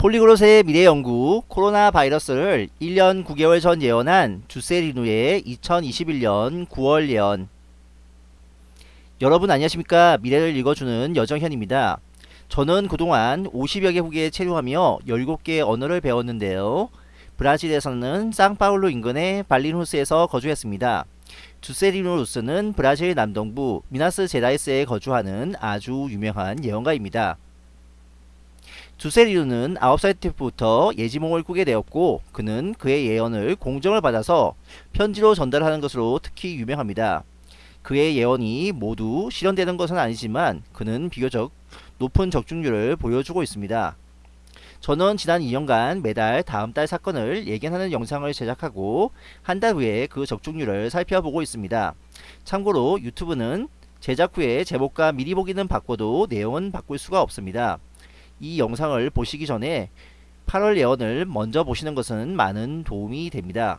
폴리그롯의 미래 연구 코로나 바이러스를 1년 9개월 전 예언한 주세리누의 2021년 9월 예언 여러분 안녕하십니까 미래를 읽어주는 여정현입니다. 저는 그동안 50여 개 국에 체류하며 17개의 언어를 배웠는데요. 브라질에서는 상파울루 인근의 발리누스에서 거주했습니다. 주세리누 루스는 브라질 남동부 미나스 제라이스에 거주하는 아주 유명한 예언가입니다. 주세리누는 9살 때부터 예지몽을 꾸게 되었고 그는 그의 예언을 공정을 받아서 편지로 전달하는 것으로 특히 유명합니다. 그의 예언이 모두 실현되는 것은 아니지만 그는 비교적 높은 적중률을 보여주고 있습니다. 저는 지난 2년간 매달 다음 달 사건을 예견하는 영상을 제작하고 한 달 후에 그 적중률을 살펴보고 있습니다. 참고로 유튜브는 제작 후에 제목과 미리 보기는 바꿔도 내용은 바꿀 수가 없습니다. 이 영상을 보시기 전에 8월 예언을 먼저 보시는 것은 많은 도움이 됩니다.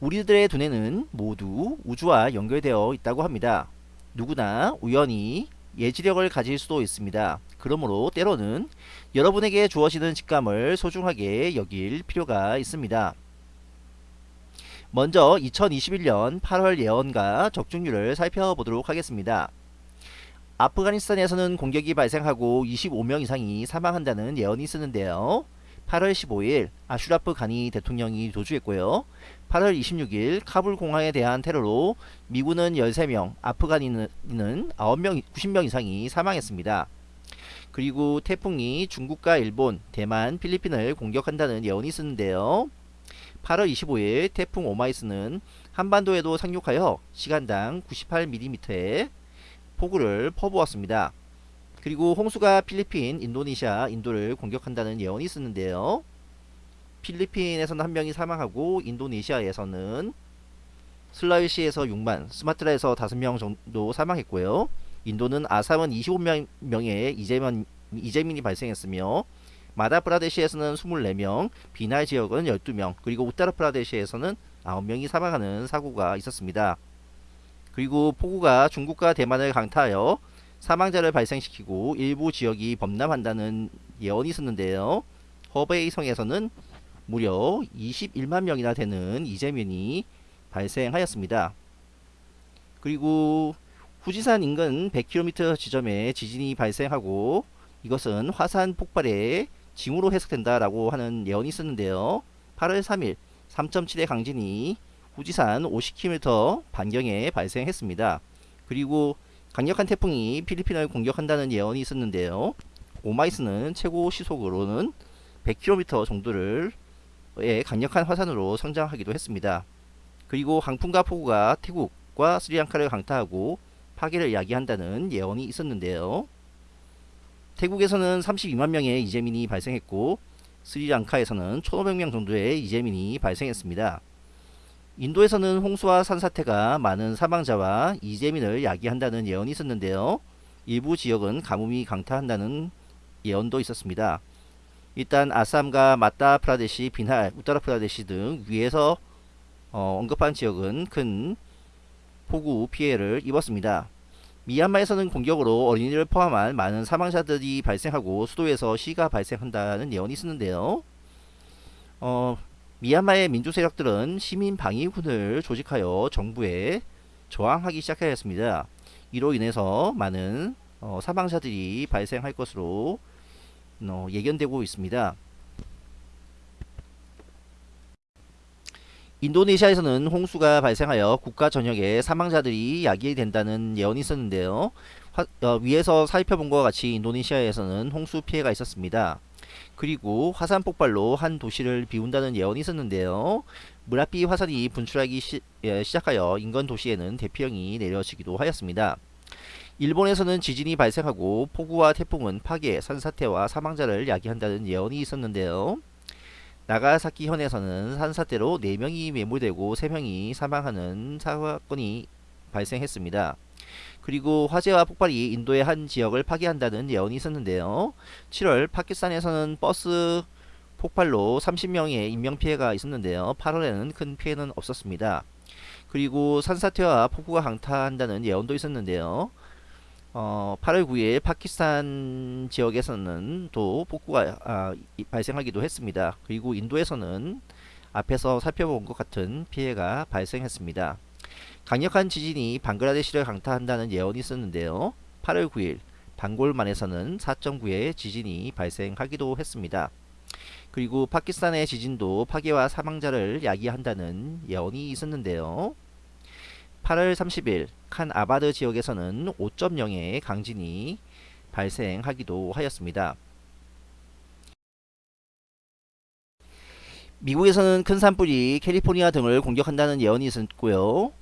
우리들의 두뇌는 모두 우주와 연결되어 있다고 합니다. 누구나 우연히 예지력을 가질 수도 있습니다. 그러므로 때로는 여러분에게 주어지는 직감을 소중하게 여길 필요가 있습니다. 먼저 2021년 8월 예언과 적중률을 살펴보도록 하겠습니다. 아프가니스탄에서는 공격이 발생하고 25명 이상이 사망한다는 예언이 쓰는데요. 8월 15일 아슈라프 가니 대통령이 도주했고요. 8월 26일 카불 공항에 대한 테러로 미군은 13명, 아프가니는 9명, 90명 이상이 사망했습니다. 그리고 태풍이 중국과 일본, 대만, 필리핀을 공격한다는 예언이 쓰는데요. 8월 25일 태풍 오마이스는 한반도에도 상륙하여 시간당 98mm의 폭우를 퍼부었습니다. 그리고 홍수가 필리핀, 인도네시아, 인도를 공격한다는 예언이 쓰는데요. 필리핀에서는 한 명이 사망하고 인도네시아에서는 슬라위시에서 6만, 스마트라에서 5명 정도 사망했고요. 인도는 아삼은 25명의 이재민, 이재민이 발생했으며 마다프라데시에서는 24명, 비날 지역은 12명, 그리고 우타르프라데시에서는 9명이 사망하는 사고가 있었습니다. 그리고 폭우가 중국과 대만을 강타하여 사망자를 발생시키고 일부 지역이 범람한다는 예언이 있었는데요. 허베이 성에서는 무려 21만 명이나 되는 이재민이 발생하였습니다. 그리고 후지산 인근 100km 지점에 지진이 발생하고 이것은 화산 폭발의 징후로 해석된다라고 하는 예언이 있었는데요. 8월 3일 3.7의 강진이 후지산 50km 반경에 발생했습니다. 그리고 강력한 태풍이 필리핀을 공격한다는 예언이 있었는데요. 오마이스는 최고 시속으로는 100km 정도를 의 강력한 화산으로 성장하기도 했습니다. 그리고 강풍과 폭우가 태국과 스리랑카를 강타하고 파괴를 야기한다는 예언이 있었는데요. 태국에서는 32만 명의 이재민이 발생했고 스리랑카에서는 1500명 정도의 이재민이 발생했습니다. 인도에서는 홍수와 산사태가 많은 사망자와 이재민을 야기한다는 예언이 있었는데요. 일부 지역은 가뭄이 강타한다는 예언도 있었습니다. 일단 아삼과 마타 프라데시, 빈할, 우타라 프라데시 등 위에서 어, 언급한 지역은 큰 폭우 피해를 입었습니다. 미얀마에서는 공격으로 어린이를 포함한 많은 사망자들이 발생하고 수도에서 시가 발생한다는 예언이 있었는데요. 어, 미얀마의 민주 세력들은 시민 방위군을 조직하여 정부에 저항하기 시작하였습니다. 이로 인해서 많은 어, 사망자들이 발생할 것으로 어, 예견되고 있습니다. 인도네시아에서는 홍수가 발생하여 국가 전역에 사망자들이 야기된다는 예언이 있었는데요. 화, 어, 위에서 살펴본 것과 같이 인도네시아에서는 홍수 피해가 있었습니다. 그리고 화산 폭발로 한 도시를 비운다는 예언이 있었는데요. 무라피 화산이 분출하기 시, 예, 작하여 인근 도시에는 대피령이 내려지기도 하였습니다. 일본에서는 지진이 발생하고 폭우와 태풍은 파괴, 산사태와 사망자를 야기한다는 예언이 있었는데요. 나가사키 현에서는 산사태로 4명이 매몰되고 3명이 사망하는 사건이 발생했습니다. 그리고 화재와 폭발이 인도의 한 지역을 파괴한다는 예언이 있었는데요. 7월 파키스탄에서는 버스 폭발로 30명의 인명피해가 있었는데요. 8월에는 큰 피해는 없었습니다. 그리고 산사태와 폭우가 강타한다는 예언도 있었는데요. 어, 8월 9일 파키스탄 지역에서는 또 폭우가 아, 이- 발생하기도 했습니다. 그리고 인도에서는 앞에서 살펴본 것 같은 피해가 발생했습니다. 강력한 지진이 방글라데시를 강타한다는 예언이 있었는데요. 8월 9일 방골만에서는 4.9의 지진이 발생하기도 했습니다. 그리고 파키스탄의 지진도 파괴와 사망자를 야기한다는 예언이 있었는데요. 8월 30일 칸 아바드 지역에서는 5.0의 강진이 발생하기도 하였습니다. 미국에서는 큰 산불이 캘리포니아 등을 공격한다는 예언이 있었고요.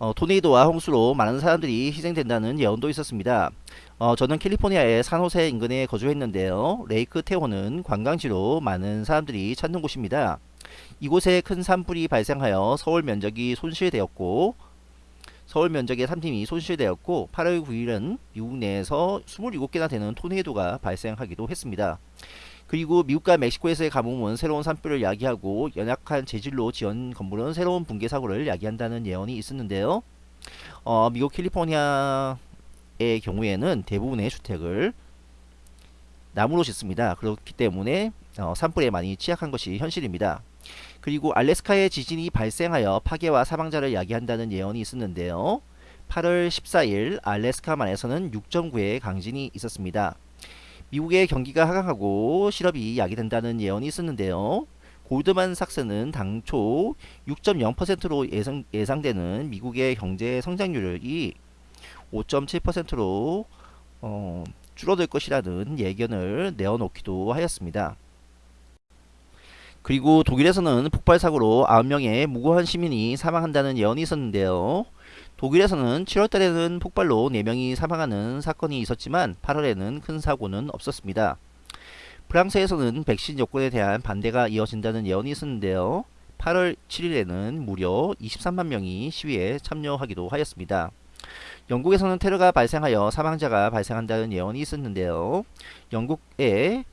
어, 토네이도와 홍수로 많은 사람들이 희생된다는 예언도 있었습니다. 어, 저는 캘리포니아의 산호세 인근에 거주했는데요. 레이크 테호는 관광지로 많은 사람들이 찾는 곳입니다. 이곳에 큰 산불이 발생하여 서울 면적이 손실되었고 서울 면적의 3팀이 손실되었고 8월 9일은 미국 내에서 27개나 되는 토네이도가 발생하기도 했습니다. 그리고 미국과 멕시코에서의 가뭄은 새로운 산불을 야기하고 연약한 재질로 지은 건물은 새로운 붕괴 사고를 야기한다는 예언이 있었는데요. 어, 미국 캘리포니아의 경우에는 대부분의 주택을 나무로 짓습니다. 그렇기 때문에 어, 산불에 많이 취약한 것이 현실입니다. 그리고 알래스카의 지진이 발생하여 파괴와 사망자를 야기한다는 예언이 있었는데요. 8월 14일 알래스카만에서는 6.9의 강진이 있었습니다. 미국의 경기가 하강하고 실업이 야기된다는 예언이 있었는데요. 골드만 삭스는 당초 6.0%로 예상, 예상되는 미국의 경제 성장률이 5.7%로 어, 줄어들 것이라는 예견을 내어놓기도 하였습니다. 그리고 독일에서는 폭발 사고로 9명의 무고한 시민이 사망한다는 예언이 있었는데요. 독일에서는 7월달에는 폭발로 4명이 사망하는 사건이 있었지만 8월에는 큰 사고는 없었습니다. 프랑스에서는 백신 여권에 대한 반대가 이어진다는 예언이 있었는데요. 8월 7일에는 무려 23만 명이 시위에 참여하기도 하였습니다. 영국에서는 테러가 발생하여 사망자가 발생한다는 예언이 있었는데요. 영국의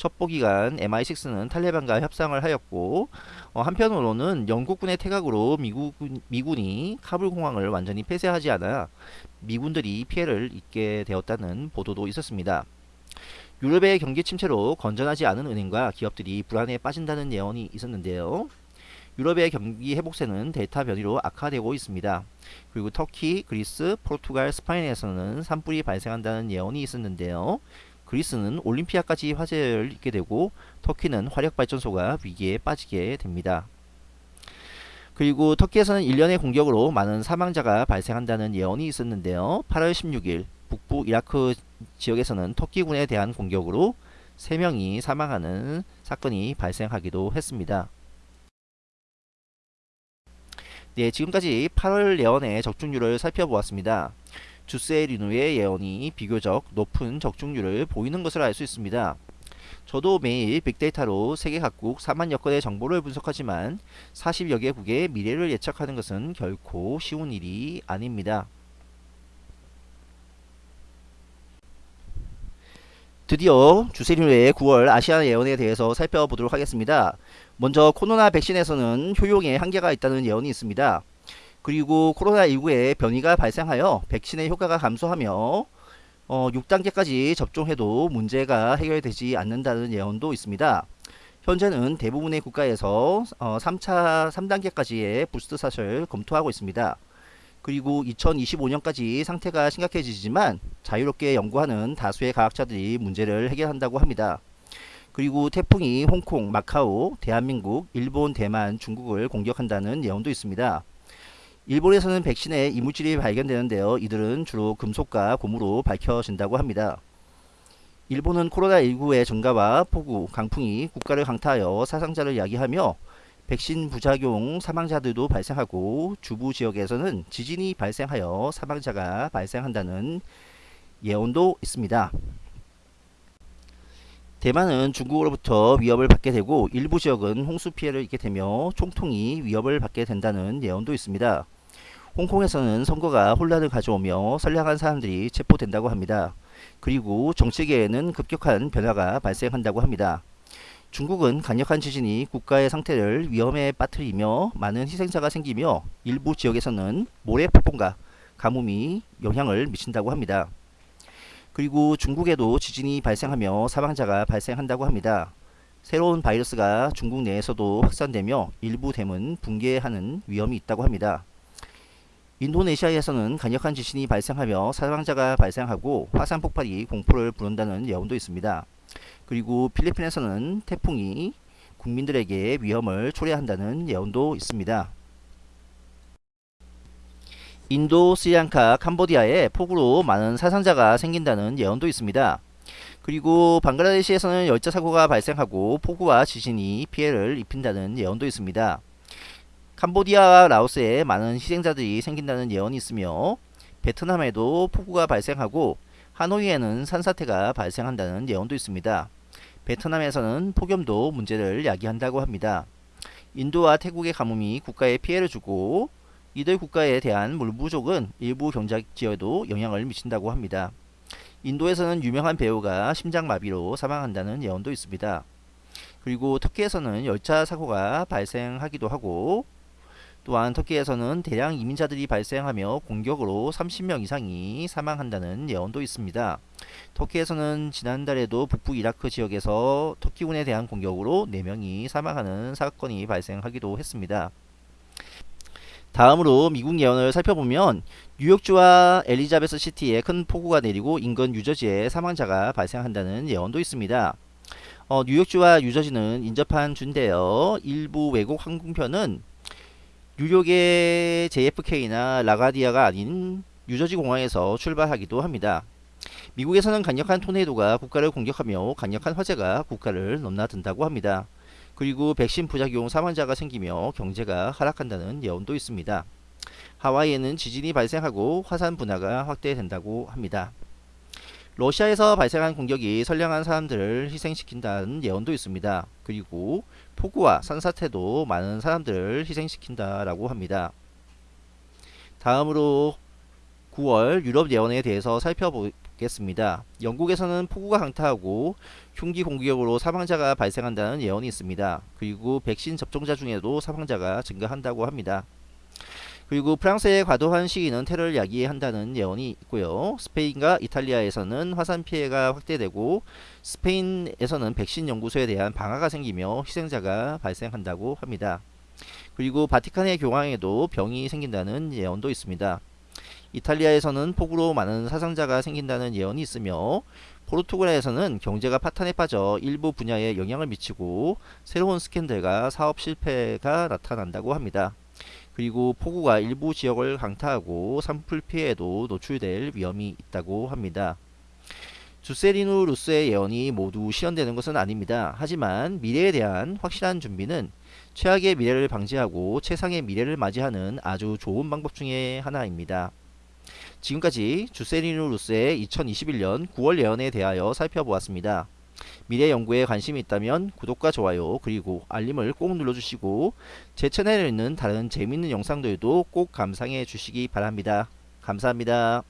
첩보기관 MI6는 탈레반과 협상을 하였고 어, 한편으로는 영국군의 태각으로 미국, 미군이 카불 공항을 완전히 폐쇄하지 않아 미군들이 피해를 입게 되었다는 보도도 있었습니다. 유럽의 경기 침체로 건전하지 않은 은행과 기업들이 불안에 빠진다는 예언이 있었는데요. 유럽의 경기 회복세는 델타 변이로 악화되고 있습니다. 그리고 터키, 그리스, 포르투갈, 스페인에서는 산불이 발생한다는 예언이 있었는데요. 그리스는 올림피아까지 화제를 입게 되고 터키는 화력발전소가 위기에 빠지게 됩니다. 그리고 터키에서는 1년의 공격으로 많은 사망자가 발생한다는 예언이 있었는데요. 8월 16일 북부 이라크 지역에서는 터키군에 대한 공격으로 3명이 사망하는 사건이 발생하기도 했습니다. 네, 지금까지 8월 예언의 적중률을 살펴보았습니다. 주세 리누의 예언이 비교적 높은 적중률을 보이는 것을 알 수 있습니다. 저도 매일 빅데이터로 세계 각국 4만여 건의 정보를 분석하지만 40여 개국의 미래를 예측하는 것은 결코 쉬운 일이 아닙니다. 드디어 주세리누의 9월 아시아 예언에 대해서 살펴보도록 하겠습니다. 먼저 코로나 백신에서는 효용에 한계가 있다는 예언이 있습니다. 그리고 코로나 19의 변이가 발생하여 백신의 효과가 감소하며 어, 6단계까지 접종해도 문제가 해결되지 않는다는 예언도 있습니다. 현재는 대부분의 국가에서 어, 3차 3단계까지의 부스트 샷을 검토하고 있습니다. 그리고 2025년까지 상태가 심각해지지만 자유롭게 연구하는 다수의 과학자들이 문제를 해결한다고 합니다. 그리고 태풍이 홍콩, 마카오, 대한민국, 일본, 대만, 중국을 공격한다는 예언도 있습니다. 일본에서는 백신에 이물질이 발견되는데요. 이들은 주로 금속과 고무로 밝혀진다고 합니다. 일본은 코로나19의 증가와 폭우, 강풍이 국가를 강타하여 사상자를 야기하며 백신 부작용 사망자들도 발생하고 주부 지역에서는 지진이 발생하여 사망자가 발생한다는 예언도 있습니다. 대만은 중국으로부터 위협을 받게 되고 일부 지역은 홍수 피해를 입게 되며 총통이 위협을 받게 된다는 예언도 있습니다. 홍콩에서는 선거가 혼란을 가져오며 선량한 사람들이 체포된다고 합니다. 그리고 정치계에는 급격한 변화가 발생한다고 합니다. 중국은 강력한 지진이 국가의 상태를 위험에 빠뜨리며 많은 희생자가 생기며 일부 지역에서는 모래폭풍과 가뭄이 영향을 미친다고 합니다. 그리고 중국에도 지진이 발생하며 사망자가 발생한다고 합니다. 새로운 바이러스가 중국 내에서도 확산되며 일부 댐은 붕괴하는 위험이 있다고 합니다. 인도네시아에서는 강력한 지진이 발생하며 사망자가 발생하고 화산 폭발이 공포를 부른다는 예언도 있습니다. 그리고 필리핀에서는 태풍이 국민들에게 위험을 초래한다는 예언도 있습니다. 인도, 스리랑카, 캄보디아에 폭우로 많은 사상자가 생긴다는 예언도 있습니다. 그리고 방글라데시에서는 열차 사고가 발생하고 폭우와 지진이 피해를 입힌다는 예언도 있습니다. 캄보디아와 라오스에 많은 희생자들이 생긴다는 예언이 있으며 베트남에도 폭우가 발생하고 하노이에는 산사태가 발생한다는 예언도 있습니다. 베트남에서는 폭염도 문제를 야기한다고 합니다. 인도와 태국의 가뭄이 국가에 피해를 주고 이들 국가에 대한 물 부족은 일부 경제 지역에도 영향을 미친다고 합니다. 인도에서는 유명한 배우가 심장마비로 사망한다는 예언도 있습니다. 그리고 터키에서는 열차 사고가 발생하기도 하고 또한 터키에서는 대량 이민자들이 발생하며 공격으로 30명 이상이 사망한다는 예언도 있습니다. 터키에서는 지난달에도 북부 이라크 지역에서 터키군에 대한 공격으로 4명이 사망하는 사건이 발생하기도 했습니다. 다음으로 미국 예언을 살펴보면 뉴욕주와 엘리자베스 시티에 큰 폭우가 내리고 인근 유저지에 사망자가 발생한다는 예언도 있습니다. 어, 뉴욕주와 유저지는 인접한 주인데요. 일부 외국 항공편은 뉴욕의 JFK나 라가디아가 아닌 유저지 공항에서 출발하기도 합니다. 미국에서는 강력한 토네이도가 국가를 공격하며 강력한 화재가 국가를 넘나든다고 합니다. 그리고 백신 부작용 사망자가 생기며 경제가 하락한다는 예언도 있습니다. 하와이에는 지진이 발생하고 화산 분화가 확대된다고 합니다. 러시아에서 발생한 공격이 선량한 사람들을 희생시킨다는 예언도 있습니다. 그리고 폭우와 산사태도 많은 사람들을 희생시킨다라고 합니다. 다음으로 9월 유럽 예언에 대해서 살펴보겠습니다. 영국에서는 폭우가 강타하고 흉기 공격으로 사망자가 발생한다는 예언이 있습니다. 그리고 백신 접종자 중에도 사망자가 증가한다고 합니다. 그리고 프랑스의 과도한 시위는 테러를 야기한다는 예언이 있고요. 스페인과 이탈리아에서는 화산 피해가 확대되고 스페인에서는 백신 연구소에 대한 방화가 생기며 희생자가 발생한다고 합니다. 그리고 바티칸의 교황에도 병이 생긴다는 예언도 있습니다. 이탈리아에서는 폭우로 많은 사상자가 생긴다는 예언이 있으며 포르투갈에서는 경제가 파탄에 빠져 일부 분야에 영향을 미치고 새로운 스캔들과 사업 실패가 나타난다고 합니다. 그리고 폭우가 일부 지역을 강타하고 산불 피해에도 노출될 위험이 있다고 합니다. 주세리누 루스의 예언이 모두 실현되는 것은 아닙니다. 하지만 미래에 대한 확실한 준비는 최악의 미래를 방지하고 최상의 미래를 맞이하는 아주 좋은 방법 중의 하나입니다. 지금까지 주세리누 루스의 2021년 9월 예언에 대하여 살펴보았습니다. 미래 연구에 관심이 있다면 구독과 좋아요 그리고 알림을 꼭 눌러주시고 제 채널에 있는 다른 재밌는 영상들도 꼭 감상해 주시기 바랍니다. 감사합니다.